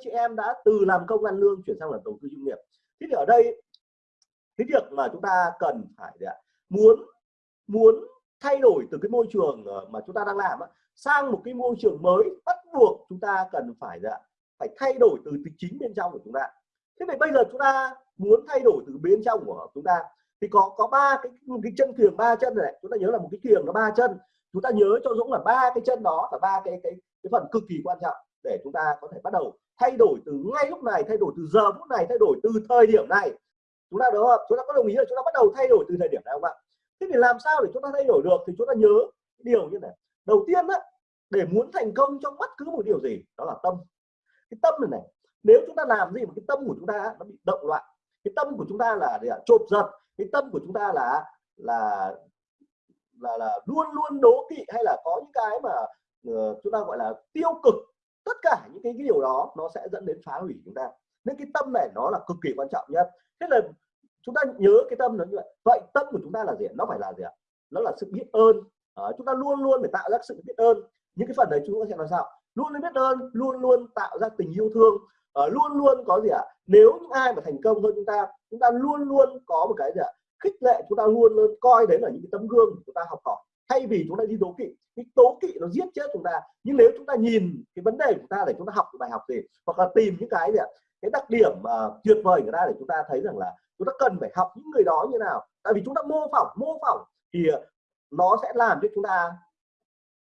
anh chị em đã từ làm công ăn lương chuyển sang làm đầu tư chuyên nghiệp. Thế thì ở đây cái việc mà chúng ta cần phải muốn muốn thay đổi từ cái môi trường ờ, mà chúng ta đang làm sang một cái môi trường mới bắt buộc chúng ta cần phải phải thay đổi từ, tính chính bên trong của chúng ta. Thế thì bây giờ chúng ta muốn thay đổi từ bên trong của chúng ta thì có có ba cái cái chân kiềng ba chân này. Chúng ta nhớ là một cái kiềng nó ba chân. Chúng ta nhớ cho Dũng là ba cái chân đó là ba cái cái cái phần cực kỳ quan trọng để chúng ta có thể bắt đầu thay đổi từ ngay lúc này thay đổi từ giờ phút này thay đổi từ thời điểm này. Chúng ta đó chúng ta có đồng ý là chúng ta bắt đầu thay đổi từ thời điểm này không ạ? Thế thì làm sao để chúng ta thay đổi được thì chúng ta nhớ điều như này. Đầu tiên đó để muốn thành công trong bất cứ một điều gì đó là tâm. Cái tâm này này nếu chúng ta làm gì mà cái tâm của chúng ta nó bị động loạn cái tâm của chúng ta là để chộp giật cái tâm của chúng ta là là là là luôn luôn đố kỵ hay là có những cái mà uh, chúng ta gọi là tiêu cực tất cả những cái, cái điều đó nó sẽ dẫn đến phá hủy chúng ta. Nên cái tâm này nó là cực kỳ quan trọng nhất thế là chúng ta nhớ cái tâm nó như vậy. Vậy tâm của chúng ta là gì nó phải là gì ạ? Nó là sự biết ơn. À, chúng ta luôn luôn phải tạo ra sự biết ơn. Những cái phần đấy chúng ta sẽ làm sao luôn luôn biết ơn luôn luôn tạo ra tình yêu thương. À, luôn luôn có gì ạ? Nếu những ai mà thành công hơn chúng ta chúng ta luôn luôn có một cái gì ạ? Khích lệ chúng ta luôn luôn coi đấy là những cái tấm gương chúng ta học hỏi thay vì chúng ta đi tố kỵ cái tố kỵ nó giết chết chúng ta. Nhưng nếu chúng ta nhìn cái vấn đề của chúng ta để chúng ta học bài học gì hoặc là tìm những cái gì ạ cái đặc điểm uh, tuyệt vời của ta để chúng ta thấy rằng là chúng ta cần phải học những người đó như nào. Tại vì chúng ta mô phỏng mô phỏng thì ờ, nó sẽ làm cho chúng ta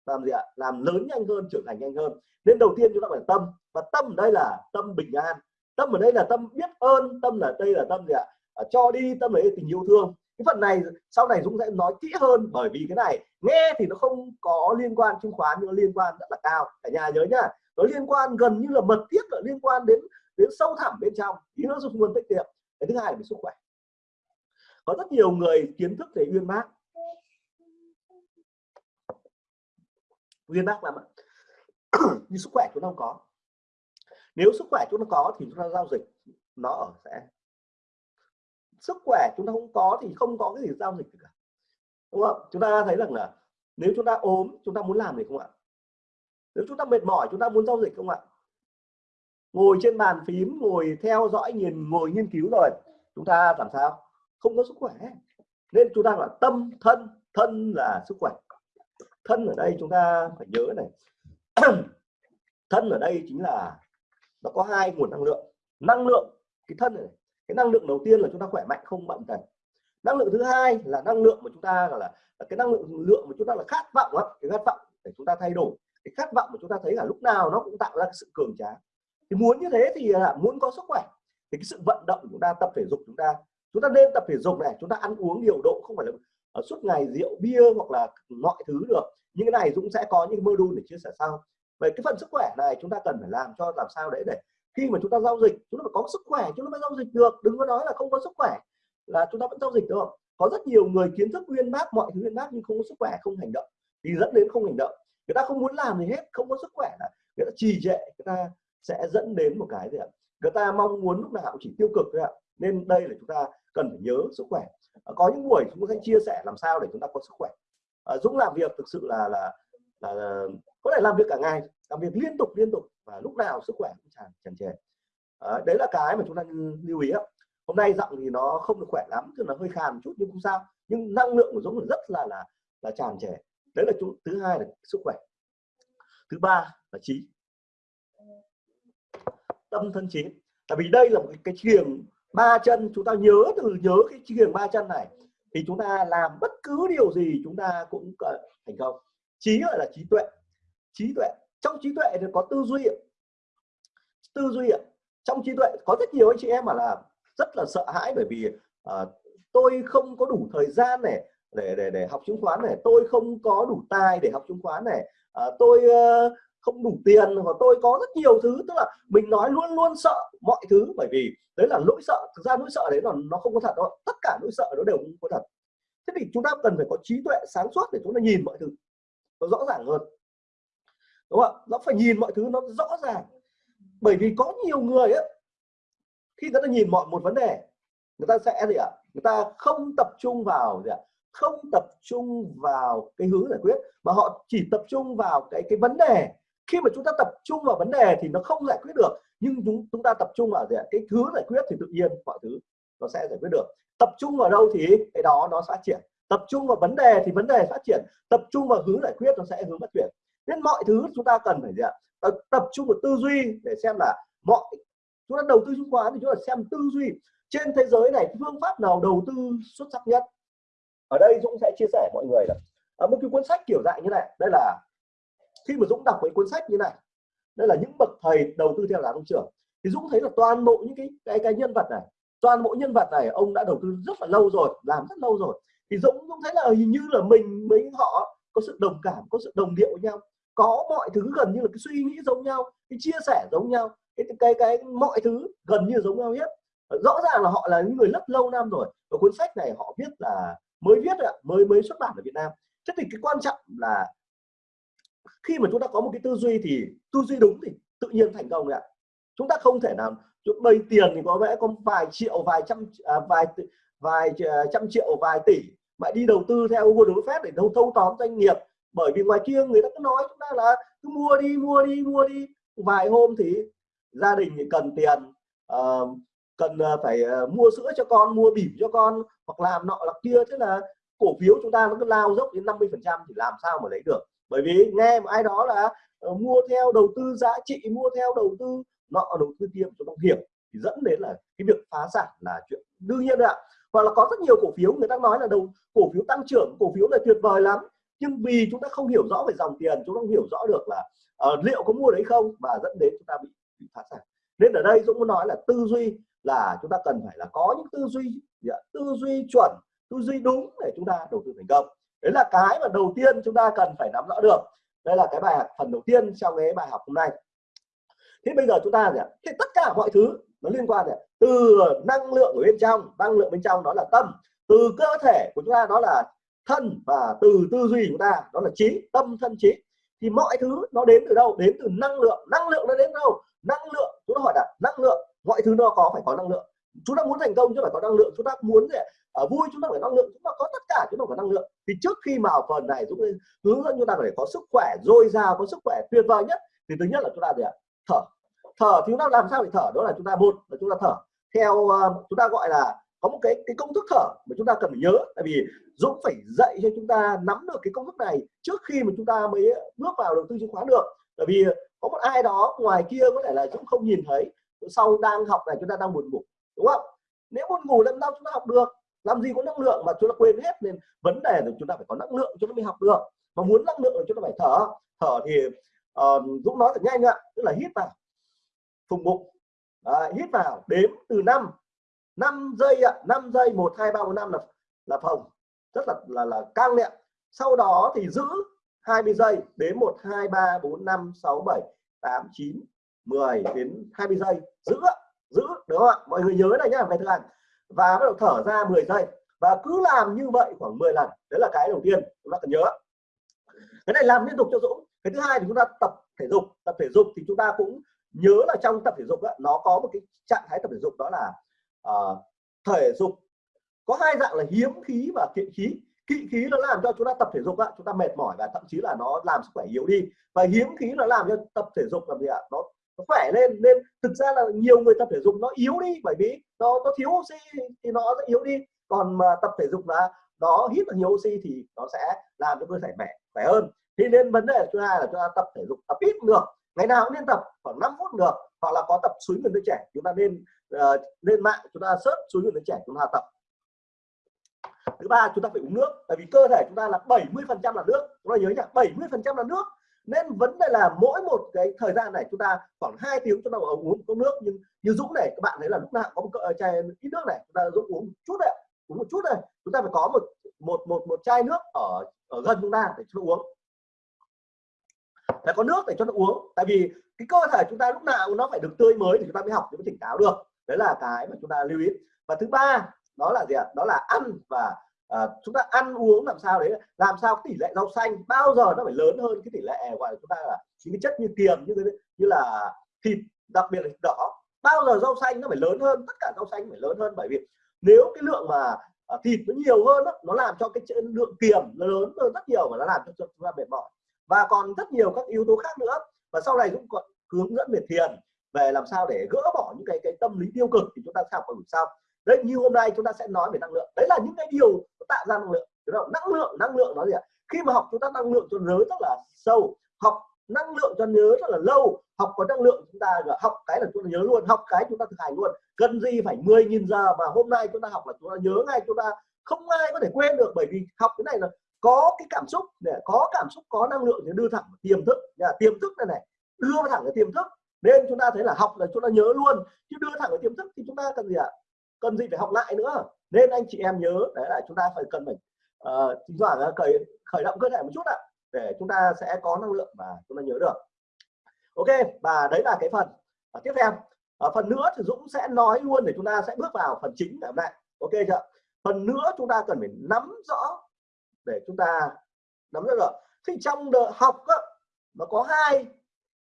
làm gì ạ? Làm lớn nhanh hơn trưởng thành nhanh hơn. Nên đầu tiên chúng ta phải tâm. Và tâm ở đây là tâm bình an. Tâm ở đây là tâm biết ơn tâm là đây là tâm gì ạ? À, cho đi tâm đấy tình yêu thương cái phần này sau này Dũng sẽ nói kỹ hơn bởi vì cái này nghe thì nó không có liên quan chứng khoán nhưng nó liên quan rất là cao. Cả nhà nhớ nhá, nó liên quan gần như là mật thiết là liên quan đến đến sâu thẳm bên trong, ý nó dùng nguồn tiết kiệm. Cái thứ hai là về sức khỏe. Có rất nhiều người kiến thức về uyên bác. Uyên bác làm ạ. Nhưng sức khỏe chúng ta không có. Nếu sức khỏe chúng ta có thì chúng ta giao dịch, nó ở sẽ sức khỏe chúng ta không có thì không có cái gì giao dịch cả. Đúng không? Chúng ta thấy rằng là nếu chúng ta ốm, chúng ta muốn làm gì không ạ? Nếu chúng ta mệt mỏi, chúng ta muốn giao dịch không ạ? Ngồi trên bàn phím, ngồi theo dõi nhìn ngồi nghiên cứu rồi, chúng ta làm sao? Không có sức khỏe. Nên chúng ta là tâm, thân thân là sức khỏe. Thân ở đây chúng ta phải nhớ này. Thân ở đây chính là nó có hai nguồn năng lượng. Năng lượng, cái thân này cái năng lượng đầu tiên là chúng ta khỏe mạnh không bệnh tật năng lượng thứ hai là năng lượng mà chúng ta là, là cái năng lượng lượng mà chúng ta là khát vọng á cái khát vọng để chúng ta thay đổi. Cái khát vọng mà chúng ta thấy là lúc nào nó cũng tạo ra sự cường tráng. Thì muốn như thế thì là muốn có sức khỏe. Thì cái sự vận động của chúng ta tập thể dục chúng ta chúng ta nên tập thể dục này chúng ta ăn uống điều độ không phải là ở suốt ngày rượu bia hoặc là mọi thứ được. Những cái này Dũng sẽ có những module để chia sẻ sau. Về cái phần sức khỏe này chúng ta cần phải làm cho làm sao để để khi mà chúng ta giao dịch chúng ta phải có sức khỏe chúng ta mới giao dịch được. Đừng có nói là không có sức khỏe là chúng ta vẫn giao dịch được. Có rất nhiều người kiến thức uyên bác mọi thứ uyên bác nhưng không có sức khỏe không hành động. Thì dẫn đến không hành động. Người ta không muốn làm gì hết không có sức khỏe là người ta trì trệ người ta sẽ dẫn đến một cái gì ạ? Người ta mong muốn lúc nào cũng chỉ tiêu cực thôi ạ. Nên đây là chúng ta cần phải nhớ sức khỏe. À, có những buổi chúng ta sẽ chia sẻ làm sao để chúng ta có sức khỏe. À, Dũng làm việc thực sự là là là có thể làm việc cả ngày làm việc liên tục liên tục. Và lúc nào sức khỏe cũng tràn tràn trề. À, đấy là cái mà chúng ta lưu ý hôm nay giọng thì nó không được khỏe lắm tức là hơi khàn một chút nhưng không sao. Nhưng năng lượng của Dũng rất là là là tràn trề. Đấy là chúng thứ hai là sức khỏe. Thứ ba là trí. Tâm thân trí. Tại vì đây là một cái chiềng ba chân. Chúng ta nhớ từ nhớ cái chiềng ba chân này thì chúng ta làm bất cứ điều gì chúng ta cũng thành công. Trí gọi là trí tuệ. Trí tuệ trong trí tuệ thì có tư duy tư duy trong trí tuệ có rất nhiều anh chị em mà là rất là sợ hãi bởi vì uh, tôi không có đủ thời gian này để để để học chứng khoán này tôi không có đủ tài để học chứng khoán này uh, tôi uh, không đủ tiền và tôi có rất nhiều thứ. Tức là mình nói luôn luôn sợ mọi thứ bởi vì đấy là nỗi sợ. Thực ra nỗi sợ đấy là nó không có thật đâu. Tất cả nỗi sợ nó đều không có thật. Thế thì chúng ta cần phải có trí tuệ sáng suốt để chúng ta nhìn mọi thứ nó rõ ràng hơn đúng không nó phải nhìn mọi thứ nó rõ ràng. Bởi vì có nhiều người ấy, khi người ta nhìn mọi một vấn đề người ta sẽ gì ạ? Người ta không tập trung vào gì ạ? Không tập trung vào cái hướng giải quyết mà họ chỉ tập trung vào cái cái vấn đề. Khi mà chúng ta tập trung vào vấn đề thì nó không giải quyết được nhưng chúng chúng ta tập trung vào gì ạ? cái thứ giải quyết thì tự nhiên mọi thứ nó sẽ giải quyết được. Tập trung vào đâu thì cái đó nó phát triển. Tập trung vào vấn đề thì vấn đề phát triển. Tập trung vào hướng giải quyết nó sẽ hướng phát triển nên mọi thứ chúng ta cần phải gì ạ? Tập, tập trung vào tư duy để xem là mọi chúng ta đầu tư chứng khoán thì chúng ta xem tư duy. Trên thế giới này phương pháp nào đầu tư xuất sắc nhất? Ở đây Dũng sẽ chia sẻ mọi người là à, một cái cuốn sách kiểu dạng như này đây là khi mà Dũng đọc mấy cuốn sách như này đây là những bậc thầy đầu tư theo giá tăng trưởng. Thì Dũng thấy là toàn bộ những cái cái cái nhân vật này toàn bộ nhân vật này ông đã đầu tư rất là lâu rồi làm rất lâu rồi. Thì Dũng Dũng thấy là hình như là mình mấy họ có sự đồng cảm có sự đồng điệu với nhau có mọi thứ gần như là cái suy nghĩ giống nhau cái chia sẻ giống nhau cái cái cái mọi thứ gần như giống nhau hết. Rõ ràng là họ là những người rất lâu năm rồi và cuốn sách này họ viết là mới viết ạ mới mới xuất bản ở Việt Nam. Thế thì cái quan trọng là khi mà chúng ta có một cái tư duy thì tư duy đúng thì tự nhiên thành công ạ. Chúng ta không thể nào chúng bây tiền thì có lẽ có vài triệu vài trăm à, vài vài à, trăm triệu vài tỷ mà đi đầu tư theo Warren Buffett để thâu thâu tóm doanh nghiệp bởi vì ngoài kia người ta cứ nói chúng ta là cứ mua đi mua đi mua đi. Vài hôm thì gia đình thì cần tiền uh, cần ờ, phải ờ, mua sữa cho con mua bỉm cho con hoặc làm nọ là kia. Thế là cổ phiếu chúng ta nó cứ lao dốc đến 50 phần trăm thì làm sao mà lấy được. Bởi vì nghe một ai đó là uh, mua theo đầu tư giá trị mua theo đầu tư nọ đầu tư kia cho nó hiểm thì dẫn đến là cái việc phá sản là chuyện đương nhiên ạ. Hoặc là có rất nhiều cổ phiếu người ta nói là đầu cổ phiếu tăng trưởng cổ phiếu là tuyệt vời lắm nhưng vì chúng ta không hiểu rõ về dòng tiền chúng ta không hiểu rõ được là uh, liệu có mua đấy không và dẫn đến chúng ta bị, bị phá sản. Nên ở đây Dũng muốn nói là tư duy là chúng ta cần phải là có những tư duy dạ, tư duy chuẩn tư duy đúng để chúng ta đầu tư thành công. Đấy là cái mà đầu tiên chúng ta cần phải nắm rõ được. Đây là cái bài học phần đầu tiên trong cái bài học hôm nay. Thế bây giờ chúng ta gì thì tất cả mọi thứ nó liên quan gì từ năng lượng ở bên trong năng lượng bên trong đó là tâm từ cơ thể của chúng ta đó là thân và từ tư duy của chúng ta đó là trí tâm thân trí thì mọi thứ nó đến từ đâu đến từ năng lượng năng lượng nó đến đâu năng lượng chúng ta hỏi là năng lượng mọi thứ nó có phải có năng lượng chúng ta muốn thành công chúng ta phải có năng lượng chúng ta muốn gì ở vui chúng ta phải năng lượng chúng ta có tất cả chúng ta phải năng lượng thì trước khi vào phần này chúng hướng dẫn chúng ta phải có sức khỏe dồi dào có sức khỏe tuyệt vời nhất thì thứ nhất là chúng ta gì ạ thở thở thì chúng ta làm sao để thở đó là chúng ta một là chúng ta thở theo uh, chúng ta gọi là có một cái cái công thức thở mà chúng ta cần phải nhớ. Tại vì Dũng phải dạy cho chúng ta nắm được cái công thức này trước khi mà chúng ta mới bước vào đầu tư chứng khoán được. Bởi vì có một ai đó ngoài kia có thể là Dũng không nhìn thấy sau đang học này chúng ta đang buồn ngủ đúng không? Nếu buồn ngủ làm sao chúng ta học được làm gì có năng lượng mà chúng ta quên hết nên vấn đề là chúng ta phải có năng lượng chúng ta mới học được. Mà muốn năng lượng là chúng ta phải thở. Thở thì uh, Dũng nói thật nhanh ạ tức là hít vào phùng bụng à, hít vào đếm từ 5 5 giây ạ 5 giây 1 2 3 4 5 là là phòng. Rất là là là căng đấy ạ. Sau đó thì giữ 20 giây đến 1 2 3 4 5 6 7 8 9 10 đến 20 giây. Giữ giữ đúng không ạ? Mọi người nhớ này nhá về thực hành và bắt đầu thở ra 10 giây. Và cứ làm như vậy khoảng 10 lần. Đấy là cái đầu tiên chúng ta cần nhớ. Cái này làm liên tục cho Dũng. Cái thứ hai thì chúng ta tập thể dục. Tập thể dục thì chúng ta cũng nhớ là trong tập thể dục đó, nó có một cái trạng thái tập thể dục đó là Ờ, thể dục. Có hai dạng là hiếm khí và kiện khí. Kỵ khí nó làm cho chúng ta tập thể dục á, chúng ta mệt mỏi và thậm chí là nó làm sức khỏe yếu đi. Và hiếm khí nó làm cho tập thể dục làm gì ạ? Nó, nó khỏe lên nên thực ra là nhiều người tập thể dục nó yếu đi bởi vì nó nó thiếu oxy thì nó sẽ yếu đi. Còn mà tập thể dục là nó hít được nhiều oxy thì nó sẽ làm cho cơ thể khỏe khỏe hơn. Thì nên vấn đề thứ hai là chúng ta tập thể dục tập ít được ngày nào cũng nên tập khoảng 5 phút được hoặc là có tập suối người đứa trẻ. Chúng ta nên uh, lên mạng chúng ta search số lượng đứa trẻ chúng ta tập thứ ba chúng ta phải uống nước tại vì cơ thể chúng ta là 70 phần trăm là nước chúng ta nhớ nhỉ 70 phần trăm là nước nên vấn đề là mỗi một cái thời gian này chúng ta khoảng 2 tiếng chúng ta uống cốc nước nhưng như Dũng này các bạn thấy là lúc nào có một chai ít nước này chúng ta Dũng uống một chút này uống một chút này chúng ta phải có một một một một chai nước ở ở gần chúng ta để chúng ta uống phải có nước để cho nó uống tại vì cái cơ thể chúng ta lúc nào nó phải được tươi mới thì chúng ta mới học mới tỉnh táo được đấy là cái mà chúng ta lưu ý. Và thứ ba đó là gì ạ? Đó là ăn và à, chúng ta ăn uống làm sao đấy làm sao tỷ lệ rau xanh bao giờ nó phải lớn hơn cái tỷ lệ gọi là chúng ta là những cái chất như kiềm như như là thịt đặc biệt là thịt đỏ. Bao giờ rau xanh nó phải lớn hơn tất cả rau xanh phải lớn hơn. Bởi vì nếu cái lượng mà à, thịt nó nhiều hơn đó, nó làm cho cái lượng kiềm nó lớn hơn rất nhiều và nó làm cho chúng ta mệt mỏi. Và còn rất nhiều các yếu tố khác nữa. Và sau này cũng còn hướng dẫn về thiền về làm sao để gỡ bỏ những cái cái tâm lý tiêu cực thì chúng ta sẽ học ở buổi sau. Đấy, như hôm nay chúng ta sẽ nói về năng lượng. Đấy là những cái điều tạo ra năng lượng. Đúng không? năng lượng năng lượng nó gì ạ? Khi mà học chúng ta năng lượng cho nhớ rất là sâu, học năng lượng cho nhớ rất là lâu, học có năng lượng chúng ta học cái là chúng ta nhớ luôn, học cái chúng ta thực hành luôn. Cần gì phải 10.000 giờ mà hôm nay chúng ta học là chúng ta nhớ ngay, chúng ta không ai có thể quên được. Bởi vì học cái này là có cái cảm xúc để có cảm xúc, có năng lượng thì đưa thẳng tiềm thức. Nhà, tiềm thức này này, đưa thẳng cái tiềm thức nên chúng ta thấy là học là chúng ta nhớ luôn. Chứ đưa thẳng vào tiềm thức thì chúng ta cần gì ạ? Cần gì phải học lại nữa? Nên anh chị em nhớ đấy là chúng ta phải cần phải uh, thỉnh khởi khởi động cơ thể một chút ạ để chúng ta sẽ có năng lượng và chúng ta nhớ được. Ok và đấy là cái phần và tiếp theo. Ở phần nữa thì Dũng sẽ nói luôn để chúng ta sẽ bước vào phần chính ngày hôm nay. Ok chưa phần nữa chúng ta cần phải nắm rõ để chúng ta nắm rõ được. Thì trong đợt học á, nó có hai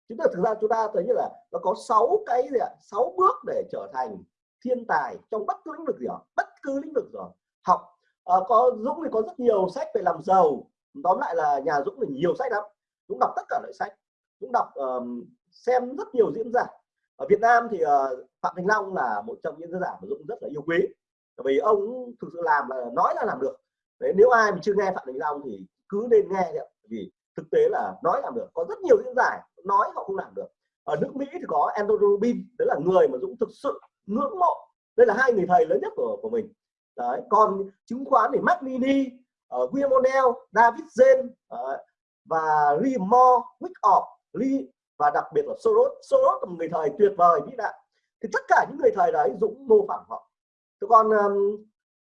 chúng ta thực ra chúng ta thấy như là nó có sáu cái gì ạ? Sáu bước để trở thành thiên tài trong bất cứ lĩnh vực gì đó bất cứ lĩnh vực rồi học. À, có Dũng thì có rất nhiều sách về làm giàu. Tóm lại là nhà Dũng thì nhiều sách lắm. Dũng đọc tất cả loại sách. Dũng đọc um, xem rất nhiều diễn giả. Ở Việt Nam thì uh, Phạm Thành Long là một trong những diễn giả mà Dũng rất là yêu quý. Vì ông thực sự làm là nói là làm được. Đấy nếu ai mà chưa nghe Phạm Thành Long thì cứ nên nghe đấy vì thực tế là nói làm được. Có rất nhiều diễn giải nói họ không làm được. Ở nước Mỹ thì có Andrew Rubin đấy là người mà Dũng thực sự ngưỡng mộ. Đây là hai người thầy lớn nhất của của mình. Đấy còn chứng khoán thì Mac Mini uh, William O'Neill David Zen uh, ờ, và Lee Moore Wyckoff Lee và đặc biệt là Soros. Soros là một người thầy tuyệt vời vĩ đại. Thì tất cả những người thầy đấy Dũng mô phỏng họ. Thế còn um,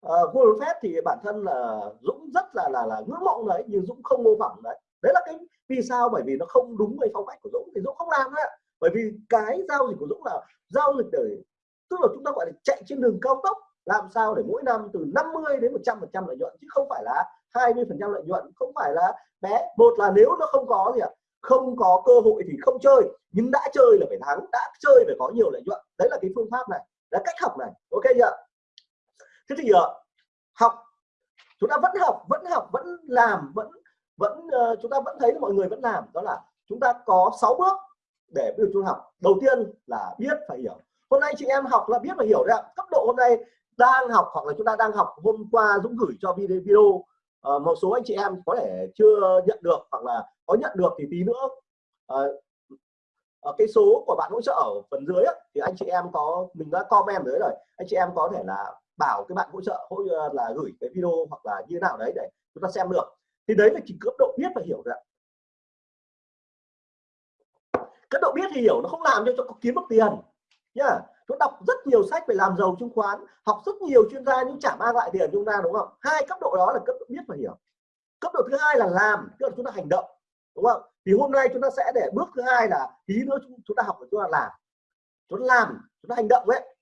uh, Warren Buffett thì bản thân là Dũng rất là là là ngưỡng mộ đấy nhưng Dũng không mô phỏng đấy đấy là cái vì sao bởi vì nó không đúng với phong cách của Dũng thì Dũng không làm đấy bởi vì cái giao dịch của Dũng là giao dịch để tức là chúng ta gọi là chạy trên đường cao tốc làm sao để mỗi năm từ 50 đến 100 phần trăm lợi nhuận chứ không phải là 20 phần trăm lợi nhuận không phải là bé một là nếu nó không có gì ạ không có cơ hội thì không chơi nhưng đã chơi là phải thắng đã chơi phải có nhiều lợi nhuận. Đấy là cái phương pháp này là cách học này ok chưa? Thế thì uh, học chúng ta vẫn học vẫn học vẫn làm vẫn vẫn ờ, chúng ta vẫn thấy mọi người vẫn làm đó là chúng ta có 6 bước để ví trung chúng học. Đầu tiên là biết phải hiểu. Hôm nay chị em học là biết và hiểu đấy ạ. Cấp độ hôm nay đang học hoặc là chúng ta đang học hôm qua Dũng gửi cho video video à, một số anh chị em có thể chưa nhận được hoặc là có nhận được thì tí nữa à, ở cái số của bạn hỗ trợ ở phần dưới ấy, thì anh chị em có mình đã comment dưới rồi. Anh chị em có thể là bảo cái bạn hỗ trợ hỗ là gửi cái video hoặc là như nào đấy để chúng ta xem được thì đấy là chỉ cấp độ biết và hiểu ạ. Cấp độ biết thì hiểu, nó không làm cho cho kiếm được tiền, nhá. Chúng đọc rất nhiều sách về làm giàu chứng khoán, học rất nhiều chuyên gia nhưng chả mang lại tiền chúng ta, đúng không? Hai cấp độ đó là cấp độ biết và hiểu. Cấp độ thứ hai là làm, tức là chúng ta hành động, đúng không? Thì hôm nay chúng ta sẽ để bước thứ hai là tí nữa chúng ta học chúng ta làm. Chúng ta làm, chúng ta hành động ấy.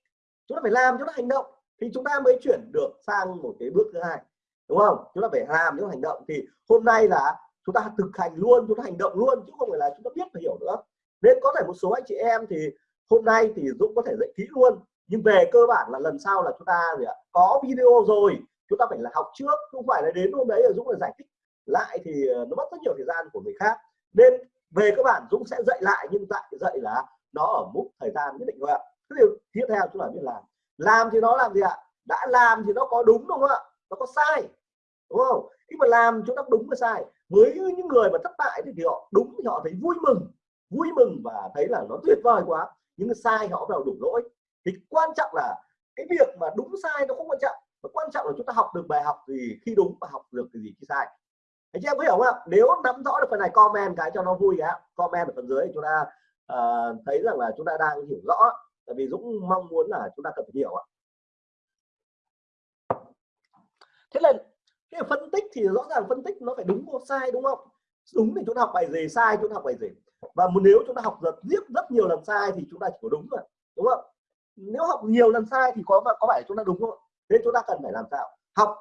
Chúng ta phải làm, chúng ta hành động. Thì chúng ta mới chuyển được sang một cái bước thứ hai đúng không? Chúng ta phải làm những hành động. Thì hôm nay là chúng ta thực hành luôn, chúng ta hành động luôn, chứ không phải là chúng ta biết và hiểu nữa. Nên có thể một số anh chị em thì hôm nay thì Dũng có thể dạy kỹ luôn. Nhưng về cơ bản là lần sau là chúng ta gì ạ? Có video rồi, chúng ta phải là học trước. Không phải là đến hôm đấy là Dũng là giải thích lại thì ờ, nó mất rất nhiều thời gian của người khác. Nên về các bạn Dũng sẽ dạy lại, nhưng dạy dạy là nó ở mức thời gian nhất định thôi ạ. Cái điều tiếp theo chúng ta biết làm. Làm thì nó làm gì ạ? Đã làm thì nó có đúng đúng không ạ? Nó có sai đúng không? Khi mà làm chúng ta đúng và sai. Với những người mà thất bại thì họ đúng thì họ thấy vui mừng vui mừng và thấy là nó tuyệt vời quá. Nhưng mà sai họ vào đủ lỗi. Thì quan trọng là cái việc mà đúng sai nó không quan trọng. Mà quan trọng là chúng ta học được bài học gì khi đúng và học được cái gì khi sai. Anh chị em có hiểu không ạ? Nếu nắm rõ được phần này comment cái cho nó vui ạ comment ở phần dưới chúng ta uh, thấy rằng là chúng ta đang hiểu rõ. Tại vì Dũng mong muốn là chúng ta cần phải hiểu ạ. Thế là cái phân tích thì rõ ràng phân tích nó phải đúng hoặc sai, đúng không? Đúng thì chúng ta học bài gì sai chúng ta học bài gì và nếu chúng ta học rất rất rất nhiều lần sai thì chúng ta chỉ có đúng rồi đúng không? Nếu học nhiều lần sai thì có có phải chúng ta đúng không? Nên chúng ta cần phải làm sao? Học.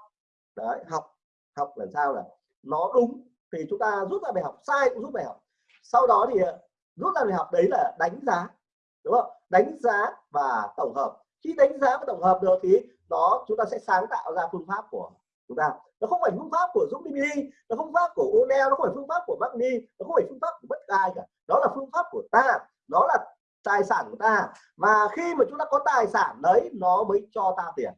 Đấy, học. Học làm sao là nó đúng thì chúng ta rút ra bài học, sai cũng rút bài học. Sau đó thì ờ, rút ra bài học đấy là đánh giá, đúng không? Đánh giá và tổng hợp. Khi đánh giá và tổng hợp được thì đó chúng ta sẽ sáng tạo ra phương pháp của chúng ta. Nó không phải phương pháp của Dũng DVD nó không pháp của Onel nó không phải phương pháp của Magni nó không phải phương pháp của bất ai cả. Đó là phương pháp của ta, đó là tài sản của ta. Và khi mà chúng ta có tài sản đấy, nó mới cho ta tiền.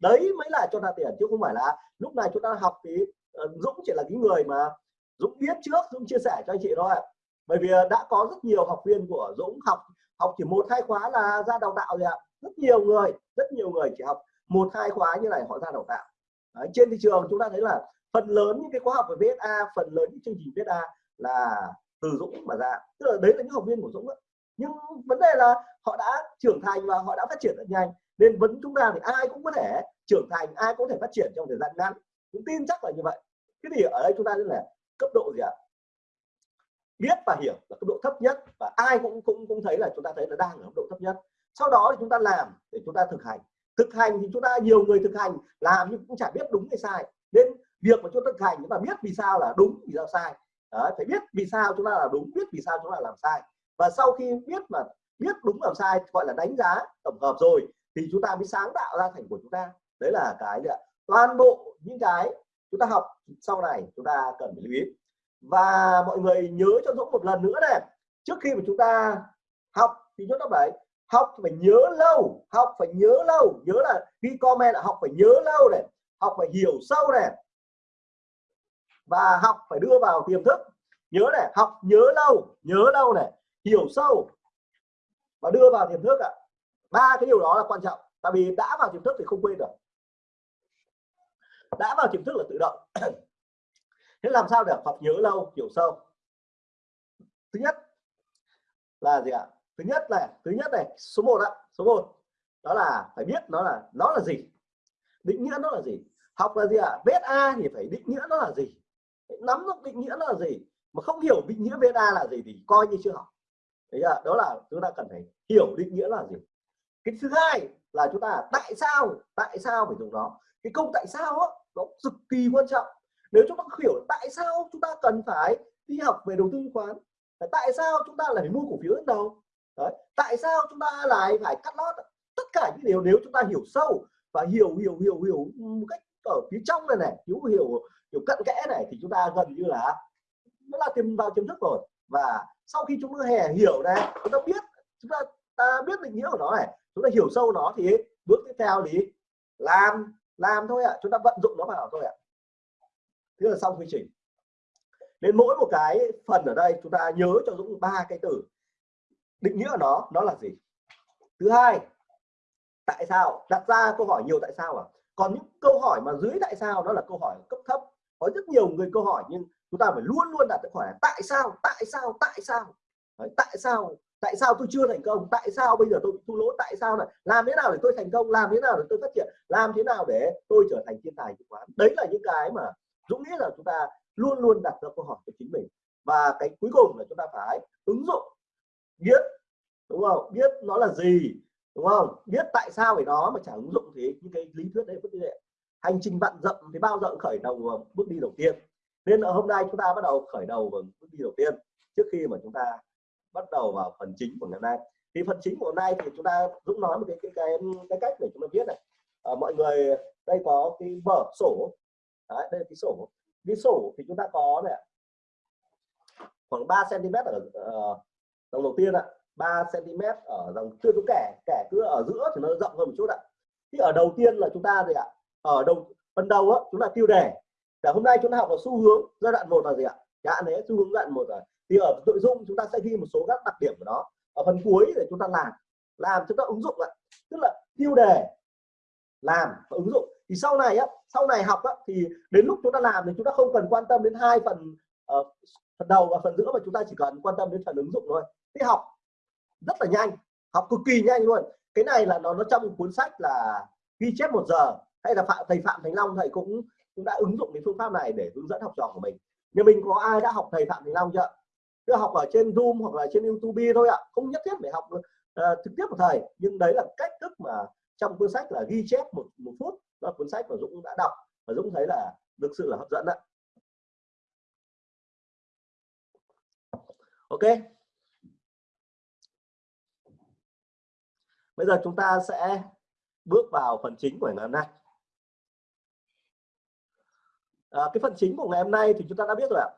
Đấy mới là cho ta tiền, chứ không phải là lúc này chúng ta học thì ờ, Dũng chỉ là cái người mà Dũng biết trước, Dũng chia sẻ cho anh chị thôi. Bởi vì ờ, đã có rất nhiều học viên của Dũng học học chỉ một, hai khóa là ra đào tạo rồi ạ. Rất nhiều người, rất nhiều người chỉ học một, hai khóa như này, họ ra đào tạo đấy, trên thị trường chúng ta thấy là phần lớn những cái khóa học về VSA phần lớn những chương trình VSA là từ Dũng mà ra. Tức là đấy là những học viên của Dũng đó. nhưng vấn đề là họ đã trưởng thành và họ đã phát triển rất nhanh. Nên vấn chúng ta thì ai cũng có thể trưởng thành ai cũng có thể phát triển trong thời gian ngắn. Cũng tin chắc là như vậy. Thế thì ở đây chúng ta là cấp độ gì ạ? Biết và hiểu là cấp độ thấp nhất và ai cũng cũng cũng thấy là chúng ta thấy là đang ở cấp độ thấp nhất. Sau đó thì chúng ta làm để chúng ta thực hành thực hành thì chúng ta nhiều người thực hành làm nhưng cũng chả biết đúng hay sai. Nên việc mà chúng ta thực hành chúng ta biết vì sao là đúng vì sao sai. Đấy, phải biết vì sao chúng ta là đúng biết vì sao chúng ta làm sai. Và sau khi biết mà biết đúng làm sai gọi là đánh giá tổng hợp rồi thì chúng ta mới sáng tạo ra thành của chúng ta. Đấy là cái là toàn bộ những cái chúng ta học sau này chúng ta cần phải lưu ý. Và mọi người nhớ cho Dũng một lần nữa này trước khi mà chúng ta học thì chúng ta phải học phải nhớ lâu, học phải nhớ lâu, nhớ là khi comment là học phải nhớ lâu này, học phải hiểu sâu này, và học phải đưa vào tiềm thức. Nhớ này, học nhớ lâu nhớ lâu này, hiểu sâu, và đưa vào tiềm thức ạ. Ba cái điều đó là quan trọng, tại vì đã vào tiềm thức thì không quên được. Đã vào tiềm thức là tự động. Thế làm sao để học nhớ lâu, hiểu sâu? Thứ nhất là gì ạ? Thứ nhất là thứ nhất này số 1 ạ số 1 đó là phải biết nó là nó là gì. Định nghĩa nó là gì. Học là gì ạ? Viết a thì phải định nghĩa nó là gì. Nắm được định nghĩa nó là gì. Mà không hiểu định nghĩa viết a là gì thì coi như chưa học. Đấy à, đó là chúng ta cần phải hiểu định nghĩa là gì. Cái thứ hai là chúng ta tại sao tại sao phải dùng nó. Cái câu tại sao á nó cực kỳ quan trọng. Nếu chúng ta hiểu tại sao chúng ta cần phải đi học về đầu tư chứng khoán tại sao chúng ta lại phải mua cổ phiếu lần đầu Đấy. tại sao chúng ta lại phải cắt lót tất cả những điều nếu chúng ta hiểu sâu và hiểu hiểu hiểu hiểu một cách ở phía trong này này hiểu hiểu hiểu cận kẽ này thì chúng ta gần như là nó là tìm vào tiềm thức rồi và sau khi chúng ta hè hiểu này chúng ta biết chúng ta, ta biết định nghĩa của nó này chúng ta hiểu sâu nó thì bước tiếp theo thì làm làm thôi ạ à. chúng ta vận dụng nó vào thôi ạ à. thế là xong quy trình nên mỗi một cái phần ở đây chúng ta nhớ cho Dũng ba cái từ định nghĩa của nó nó là gì? Thứ hai tại sao? Đặt ra câu hỏi nhiều tại sao à? Còn những câu hỏi mà dưới tại sao nó là câu hỏi cấp thấp. Có rất nhiều người câu hỏi nhưng chúng ta phải luôn luôn đặt câu hỏi là tại sao tại sao tại sao? Đấy, tại sao? Tại sao tôi chưa thành công? Tại sao bây giờ tôi bị thua lỗ? Tại sao này làm thế nào để tôi thành công? Làm thế nào để tôi phát triển? Làm thế nào để tôi trở thành thiên tài chứng khoán đấy là những cái mà dũng nghĩ là chúng ta luôn luôn đặt ra câu hỏi cho chính mình. Và cái cuối cùng là chúng ta phải ứng dụng biết đúng không? Biết nó là gì đúng không? Biết tại sao phải đó mà chả ứng dụng thì những cái lý thuyết đấy vẫn như vậy hành trình vạn dặm thì bao giờ khởi đầu bước đi đầu tiên. Nên ở hôm nay chúng ta bắt đầu khởi đầu bằng bước đi đầu tiên trước khi mà chúng ta bắt đầu vào phần chính của ngày hôm nay. Thì phần chính của hôm nay thì chúng ta dũng nói một cái cái cái, cái cách để chúng ta viết này. À, mọi người đây có cái vở sổ. Đấy, đây là cái sổ. Cái sổ thì chúng ta có này khoảng 3 cm ở uh, dòng đầu tiên ạ 3 cm ở dòng chưa có kẻ kẻ cứ ở giữa thì nó rộng hơn một chút ạ. Thì ở đầu tiên là chúng ta gì ạ? Ở đầu phần đầu á chúng ta tiêu đề. Cả hôm nay chúng ta học ở xu hướng giai đoạn một là gì ạ? Đã đấy xu hướng giai đoạn một rồi. Thì ở nội dung chúng ta sẽ ghi một số các đặc điểm của nó. Ở phần cuối để chúng ta làm làm chúng ta ứng dụng ạ. Tức là tiêu đề làm và ứng dụng. Thì sau này á sau này học á, thì đến lúc chúng ta làm thì chúng ta không cần quan tâm đến hai phần uh, phần đầu và phần giữa mà chúng ta chỉ cần quan tâm đến phần ứng dụng thôi thế học rất là nhanh học cực kỳ nhanh luôn. Cái này là nó nó trong cuốn sách là ghi chép một giờ hay là phạm thầy phạm thành long thầy cũng cũng đã ứng dụng cái phương pháp này để hướng dẫn học trò của mình. Nhưng mình có ai đã học thầy phạm thành long chưa? Cứ học ở trên zoom hoặc là trên youtube thôi ạ không nhất thiết phải học uh, trực tiếp của thầy nhưng đấy là cách thức mà trong cuốn sách là ghi chép một một phút đó là cuốn sách mà dũng đã đọc. Và dũng thấy là thực sự là hấp dẫn đấy ok. Bây giờ chúng ta sẽ bước vào phần chính của ngày hôm nay. À, cái phần chính của ngày hôm nay thì chúng ta đã biết rồi ạ.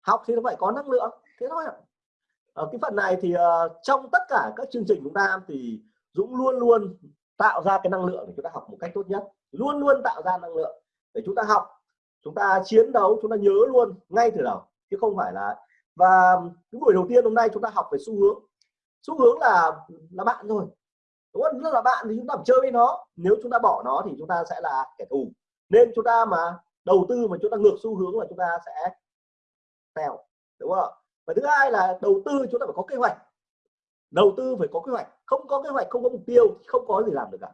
Học thì nó phải có năng lượng thế thôi ạ. Ở cái phần này thì uh, trong tất cả các chương trình chúng ta thì Dũng luôn luôn tạo ra cái năng lượng để chúng ta học một cách tốt nhất. Luôn luôn tạo ra năng lượng để chúng ta học chúng ta chiến đấu chúng ta nhớ luôn ngay từ đầu chứ không phải là và cái buổi đầu tiên hôm nay chúng ta học về xu hướng. Xu hướng là là bạn rồi đúng không? Nó là bạn thì chúng ta phải chơi với nó. Nếu chúng ta bỏ nó thì chúng ta sẽ là kẻ thù. Nên chúng ta mà đầu tư mà chúng ta ngược xu hướng là chúng ta sẽ tèo đúng không? Và thứ hai là đầu tư chúng ta phải có kế hoạch. Đầu tư phải có kế hoạch. Không có kế hoạch không có mục tiêu không có gì làm được cả.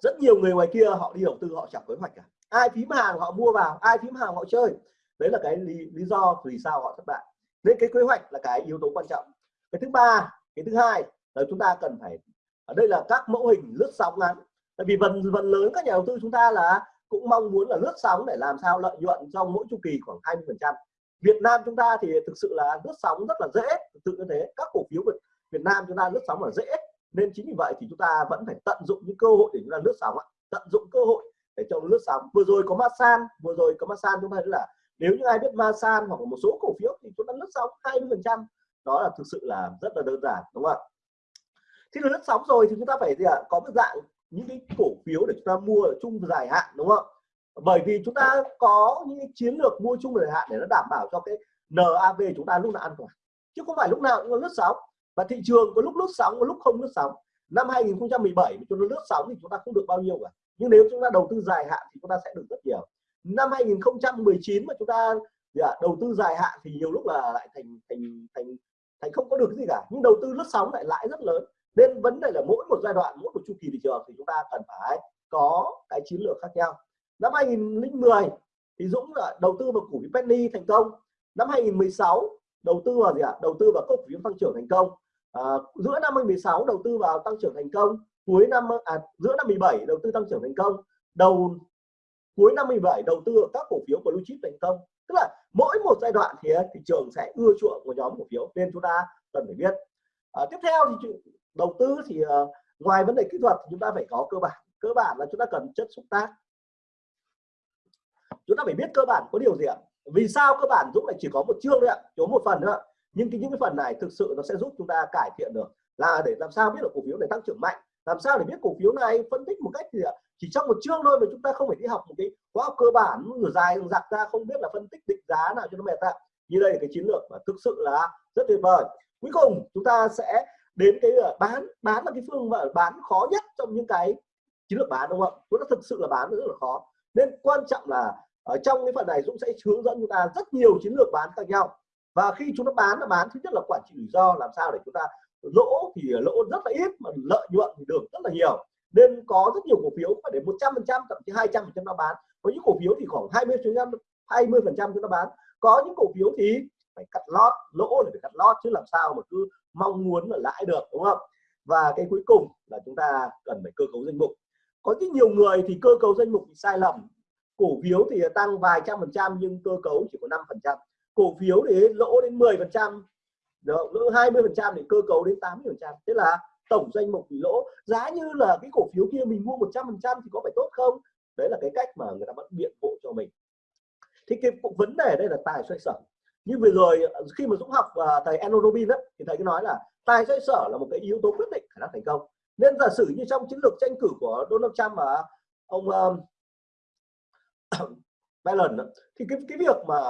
Rất nhiều người ngoài kia họ đi đầu tư họ chẳng có kế hoạch cả. Ai phím hàng họ mua vào ai phím hàng họ chơi. Đấy là cái lý, lý do vì sao họ thất bại. Nên cái kế hoạch là cái yếu tố quan trọng. Cái thứ ba cái thứ hai là chúng ta cần phải, ở đây là các mẫu hình lướt sóng ngắn. Tại vì phần phần lớn các nhà đầu tư chúng ta là cũng mong muốn là lướt sóng để làm sao lợi nhuận trong mỗi chu kỳ khoảng 20 phần trăm. Việt Nam chúng ta thì thực sự là lướt sóng rất là dễ, thực sự như thế. Các cổ phiếu Việt Nam chúng ta lướt sóng là dễ, nên chính vì vậy thì chúng ta vẫn phải tận dụng những cơ hội để chúng ta lướt sóng tận dụng cơ hội để cho lướt sóng. Vừa rồi có Masan, vừa rồi có Masan chúng ta thấy là nếu như ai biết Masan hoặc một số cổ phiếu thì chúng ta lướt sóng 20 phần trăm. Đó là thực sự là rất là đơn giản, đúng không ạ? Khi nó lướt sóng rồi thì chúng ta phải gì ạ? Có một dạng những cái cổ phiếu để chúng ta mua ở chung dài hạn, đúng không? Bởi vì chúng ta có những chiến lược mua chung dài hạn để nó đảm bảo cho cái NAV chúng ta lúc nào an toàn. Chứ không phải lúc nào cũng lướt sóng. Và thị trường có lúc lướt sóng, có lúc không lướt sóng. Năm 2017 chúng ta lướt sóng thì chúng ta không được bao nhiêu cả. Nhưng nếu chúng ta đầu tư dài hạn thì chúng ta sẽ được rất nhiều. Năm 2019 mà chúng ta dạ, đầu tư dài hạn thì nhiều lúc là lại thành thành thành thành không có được gì cả. Nhưng đầu tư lướt sóng lại lãi rất lớn nên vấn đề là mỗi một giai đoạn mỗi một chu kỳ thị trường thì chúng ta cần phải có cái chiến lược khác nhau. Năm 2010 thì Dũng là đầu tư vào cổ phiếu penny thành công. Năm 2016 đầu tư vào gì ạ? Đầu tư vào cổ phiếu tăng trưởng thành công. À, giữa năm 2016 đầu tư vào tăng trưởng thành công. Cuối năm à, giữa năm 17 đầu tư tăng trưởng thành công. Đầu cuối năm 17 đầu tư vào các cổ phiếu blue chip thành công. Tức là mỗi một giai đoạn thì thị trường sẽ ưa chuộng của nhóm cổ phiếu. Nên chúng ta cần phải biết. À, tiếp theo thì đầu tư thì uh, ngoài vấn đề kỹ thuật chúng ta phải có cơ bản. Cơ bản là chúng ta cần chất xúc tác. Chúng ta phải biết cơ bản có điều gì ạ? Vì sao cơ bản Dũng lại chỉ có một chương thôi ạ? Có một phần nữa nhưng cái những cái phần này thực sự nó sẽ giúp chúng ta cải thiện được. Là để làm sao biết được cổ phiếu này tăng trưởng mạnh? Làm sao để biết cổ phiếu này phân tích một cách gì ạ ờ, chỉ trong một chương thôi mà chúng ta không phải đi học một cái khóa học cơ bản người dài giặc ra không biết là phân tích định giá nào cho nó mệt ạ. Như đây là cái chiến lược mà thực sự là rất tuyệt vời. Cuối cùng chúng ta sẽ đến cái ờ, bán bán là cái phương mà bán khó nhất trong những cái chiến lược bán, đúng không? Ạ nó thực sự là bán rất là khó. Nên quan trọng là ở trong cái phần này Dũng sẽ hướng dẫn chúng ta rất nhiều chiến lược bán khác nhau. Và khi chúng ta bán là bán, thứ nhất là quản trị rủi ro, làm sao để chúng ta lỗ thì ờ, lỗ rất là ít mà lợi nhuận thì được rất là nhiều. Nên có rất nhiều cổ phiếu phải đến 100 phần trăm, thậm chí 200 phần trăm nó bán. Có những cổ phiếu thì khoảng 20 phần trăm 20 phần trăm chúng ta bán. Có những cổ phiếu thì phải cắt lót, lỗ để phải cắt lót chứ làm sao mà cứ mong muốn là lãi được, đúng không? Và cái cuối cùng là chúng ta cần phải cơ cấu danh mục. Có rất nhiều người thì cơ cấu danh mục bị sai lầm. Cổ phiếu thì tăng vài trăm phần trăm nhưng cơ cấu chỉ có 5 phần trăm. Cổ phiếu thì lỗ đến 10 phần trăm, lỗ 20 phần trăm thì cơ cấu đến 80 phần trăm. Thế là tổng danh mục bị lỗ. Giá như là cái cổ phiếu kia mình mua 100 phần trăm thì có phải tốt không? Đấy là cái cách mà người ta vẫn biện hộ cho mình. Thì cái vấn đề đây là tài xoay sở như vừa rồi ờ, khi mà Dũng học và thầy Enno Robin đấy thì thầy cứ nói là tài xoay sở là một cái yếu tố quyết định khả năng thành công. Nên giả sử như trong chiến lược tranh cử của Donald Trump và ông um, Biden thì cái cái việc mà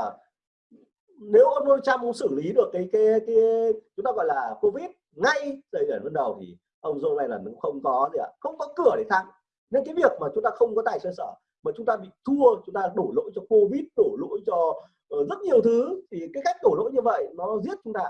nếu ông Donald Trump cũng xử lý được cái cái cái chúng ta gọi là Covid ngay thời điểm ban đầu thì ông Joe Biden cũng không có gì ạ không có cửa để thắng nên cái việc mà chúng ta không có tài xoay sở mà chúng ta bị thua chúng ta đổ lỗi cho Covid đổ lỗi cho Ờ, rất nhiều thứ. Thì cái cách đổ lỗi như vậy nó giết chúng ta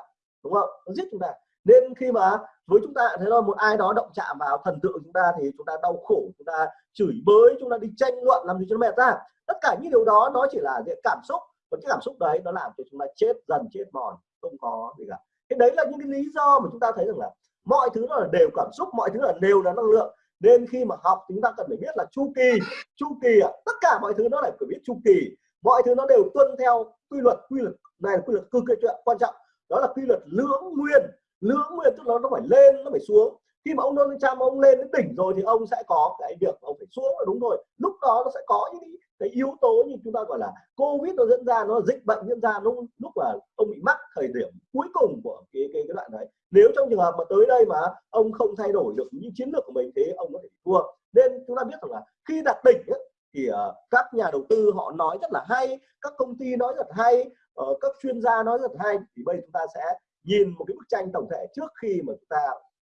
đúng không? Nó giết chúng ta. Nên khi mà với chúng ta thấy là một ai đó động chạm vào thần tượng chúng ta thì chúng ta đau khổ chúng ta chửi bới chúng ta đi tranh luận làm gì cho nó mệt ra. Tất cả những điều đó nó chỉ là cái cảm xúc. Và cái cảm xúc đấy nó làm cho chúng ta chết dần chết mòn không có gì cả. Cái đấy là những cái lý do mà chúng ta thấy rằng là mọi thứ nó là đều cảm xúc mọi thứ là đều là năng lượng. Nên khi mà học chúng ta cần phải biết là chu kỳ chu kỳ à, tất cả mọi thứ nó lại phải biết chu kỳ mọi thứ nó đều tuân theo quy luật quy luật này là quy luật cực kỳ quan trọng. Đó là quy luật lưỡng nguyên. Lưỡng nguyên tức là nó phải lên nó phải xuống. Khi mà ông Donald Trump ông lên đến đỉnh rồi thì ông sẽ có cái việc ông phải xuống là đúng rồi lúc đó nó sẽ có những cái yếu tố như chúng ta gọi là covid nó diễn ra nó dịch bệnh diễn ra lúc lúc mà ông bị mắc thời điểm cuối cùng của cái cái, cái đoạn đấy. Nếu trong trường hợp mà tới đây mà ông không thay đổi được những chiến lược của mình thế ông có thể thua. Nên chúng ta biết rằng là khi đạt đỉnh ấy, thì uh, các nhà đầu tư họ nói rất là hay các công ty nói rất hay uh, các chuyên gia nói rất hay. Thì bây chúng ta sẽ nhìn một cái bức tranh tổng thể trước khi mà chúng ta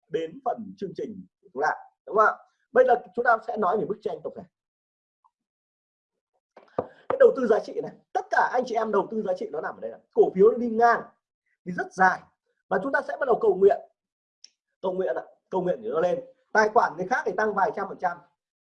đến phần chương trình của chúng ta đúng không ạ? Bây giờ chúng ta sẽ nói về bức tranh tổng thể. Cái đầu tư giá trị này tất cả anh chị em đầu tư giá trị nó nằm ở đây là cổ phiếu nó đi ngang thì rất dài. Và chúng ta sẽ bắt đầu cầu nguyện. Cầu nguyện ạ cầu nguyện để nó lên. Tài khoản người khác thì tăng vài trăm phần trăm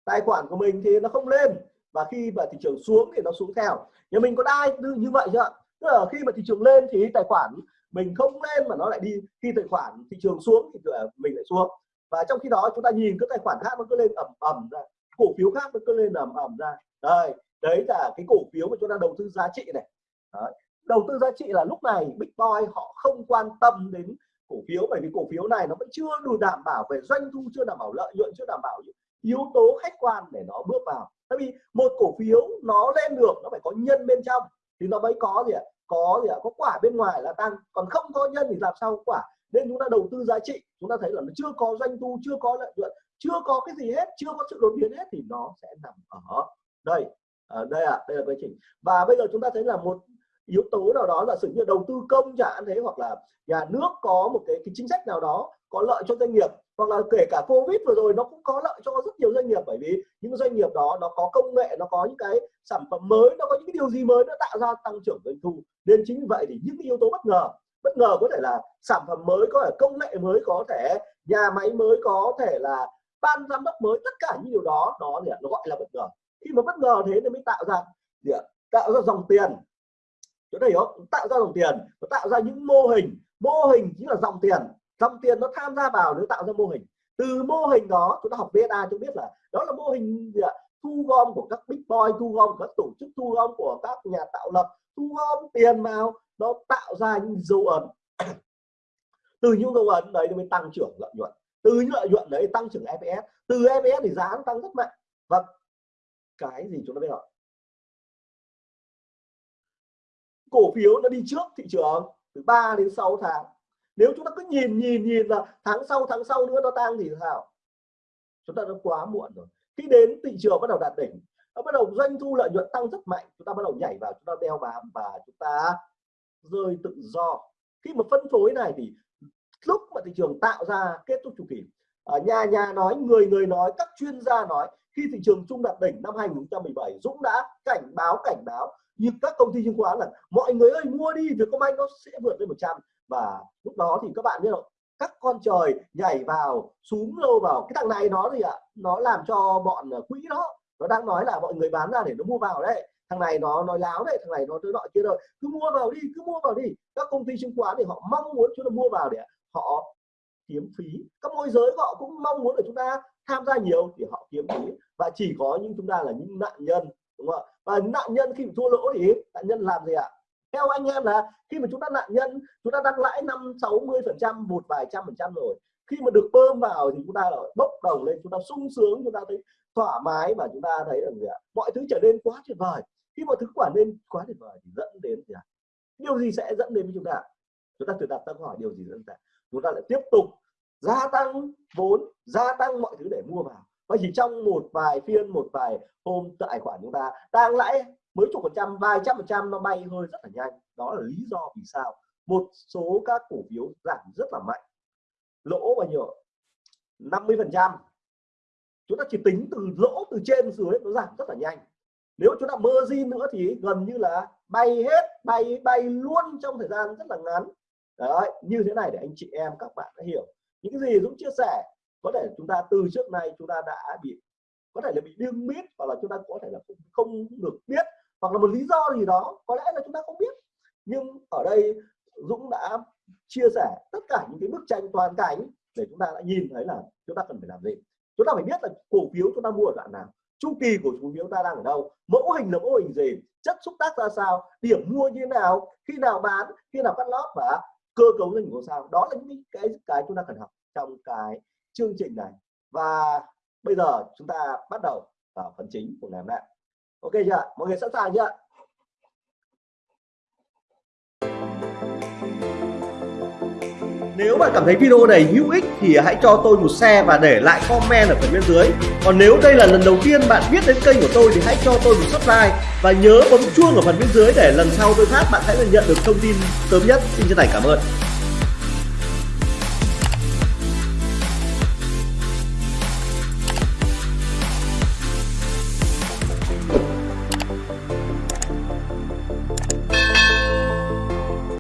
tài khoản của mình thì nó không lên. Và khi mà thị trường xuống thì nó xuống theo. Nhà mình có ai như vậy chưa tức là khi mà thị trường lên thì tài khoản mình không lên mà nó lại đi, khi tài khoản thị trường xuống thì ờ, mình lại xuống. Và trong khi đó chúng ta nhìn các tài khoản khác nó cứ lên ẩm ẩm ra, cổ phiếu khác nó cứ lên ẩm ẩm ra. Đây, đấy là cái cổ phiếu mà chúng ta đầu tư giá trị này. Đấy. đầu tư giá trị là lúc này big boy họ không quan tâm đến cổ phiếu bởi vì cổ phiếu này nó vẫn chưa đủ đảm bảo về doanh thu, chưa đảm bảo lợi nhuận, chưa đảm bảo yếu tố khách quan để nó bước vào. Tại vì một cổ phiếu nó lên được nó phải có nhân bên trong. Thì nó mới có gì ạ? Có gì ạ? Có quả bên ngoài là tăng. Còn không có nhân thì làm sao có quả? Nên chúng ta đầu tư giá trị. Chúng ta thấy là nó chưa có doanh thu chưa có lợi nhuận chưa có cái gì hết chưa có sự đột biến hết thì nó sẽ nằm ở đây. Ở đây ạ à, đây là quy trình. Và bây giờ chúng ta thấy là một yếu tố nào đó là sự như đầu tư công chẳng hạn thế hoặc là nhà nước có một cái, cái chính sách nào đó có lợi cho doanh nghiệp, hoặc là kể cả covid vừa rồi nó cũng có lợi cho rất nhiều doanh nghiệp, bởi vì những doanh nghiệp đó nó có công nghệ, nó có những cái sản phẩm mới, nó có những cái điều gì mới nó tạo ra tăng trưởng doanh thu. Nên chính vì vậy thì những cái yếu tố bất ngờ bất ngờ có thể là sản phẩm mới, có thể công nghệ mới, có thể nhà máy mới, có thể là ban giám đốc mới, tất cả những điều đó đó thì nó gọi là bất ngờ. Khi mà bất ngờ thế thì mới tạo ra gì tạo ra dòng tiền. Chỗ này không tạo ra dòng tiền, và tạo ra những mô hình. Mô hình chính là dòng tiền dòng tiền nó tham gia vào để tạo ra mô hình. Từ mô hình đó, chúng ta học VSA chúng biết là đó là mô hình gì ạ? thu gom của các big boy, thu gom của các tổ chức, thu gom của các nhà tạo lập, thu gom tiền vào, nó tạo ra những dấu ấn. Từ những dấu ấn đấy mới tăng trưởng lợi nhuận. Từ những lợi nhuận đấy tăng trưởng EPS từ EPS thì giá nó tăng rất mạnh. Và cái gì chúng ta biết rồi cổ phiếu nó đi trước thị trường từ 3 đến 6 tháng nếu chúng ta cứ nhìn nhìn nhìn là tháng sau tháng sau nữa nó tăng thì sao? Chúng ta đã quá muộn rồi. Khi đến thị trường bắt đầu đạt đỉnh, nó bắt đầu doanh thu lợi nhuận tăng rất mạnh, chúng ta bắt đầu nhảy vào, chúng ta đeo bám và chúng ta rơi tự do. Khi mà phân phối này thì lúc mà thị trường tạo ra kết thúc chu kỳ, ở nhà nhà nói, người người nói, các chuyên gia nói, khi thị trường trung đạt đỉnh năm 2017 Dũng đã cảnh báo cảnh báo như các công ty chứng khoán là, mọi người ơi, mua đi, Vietcombank nó sẽ vượt lên 100 và lúc đó thì các bạn biết rồi các con trời nhảy vào xuống lô vào. Cái thằng này nó gì ạ? Nó làm cho bọn ờ, quỹ đó, nó đang nói là mọi người bán ra để nó mua vào đấy. Thằng này nó nói láo đấy, thằng này nó tới nọ kia rồi cứ mua vào đi, cứ mua vào đi. Các công ty chứng khoán thì họ mong muốn chúng ta mua vào để họ kiếm phí. Các môi giới họ cũng mong muốn để chúng ta tham gia nhiều thì họ kiếm phí. Và chỉ có những chúng ta là những nạn nhân, đúng không ạ? Và nạn nhân khi thua lỗ thì nạn nhân làm gì ạ? Theo anh em là khi mà chúng ta nạn nhân, chúng ta đang lãi năm, sáu mươi phần trăm, một vài trăm phần trăm rồi. Khi mà được bơm vào thì chúng ta lại bốc đầu lên, chúng ta sung sướng, chúng ta thấy thoải mái và chúng ta thấy là gì ạ? Mọi thứ trở nên quá tuyệt vời. Khi mọi thứ quả nên quá tuyệt vời thì dẫn đến gì ạ? Điều gì sẽ dẫn đến với chúng ta? Chúng ta tự đặt câu hỏi điều gì dẫn đến chúng ta lại tiếp tục gia tăng vốn, gia tăng mọi thứ để mua vào. Và chỉ trong một vài phiên, một vài hôm, tài khoản chúng ta đang lãi mấy chục phần trăm vài trăm phần trăm nó bay hơi rất là nhanh. Đó là lý do vì sao một số các cổ phiếu giảm rất là mạnh. Lỗ bao nhiêu 50 phần trăm. Chúng ta chỉ tính từ lỗ từ trên dưới nó giảm rất là nhanh. Nếu chúng ta mơ di nữa thì gần như là bay hết bay bay luôn trong thời gian rất là ngắn. Đấy như thế này để anh chị em các bạn đã hiểu. Những cái gì Dũng chia sẻ có thể chúng ta từ trước nay chúng ta đã bị có thể là bị điên biết hoặc là chúng ta có thể là không, không được biết hoặc là một lý do gì đó, có lẽ là chúng ta không biết. Nhưng ở đây, Dũng đã chia sẻ tất cả những cái bức tranh toàn cảnh để chúng ta đã nhìn thấy là chúng ta cần phải làm gì. Chúng ta phải biết là cổ phiếu chúng ta mua ở đoạn nào, chu kỳ của cổ phiếu ta đang ở đâu, mẫu hình là mẫu hình gì, chất xúc tác ra sao, điểm mua như thế nào, khi nào bán, khi nào cắt lót và cơ cấu doanh nghiệp sao. Đó là những cái cái chúng ta cần học trong cái chương trình này. Và bây giờ chúng ta bắt đầu vào phần chính của ngày hôm nay ok chưa mọi người sẵn sàng chưa Nếu bạn cảm thấy video này hữu ích thì hãy cho tôi một share và để lại comment ở phần bên dưới. Còn nếu đây là lần đầu tiên bạn biết đến kênh của tôi thì hãy cho tôi một subscribe và nhớ bấm chuông ở phần bên dưới để lần sau tôi phát bạn sẽ nhận được thông tin sớm nhất. Xin chân thành cảm ơn.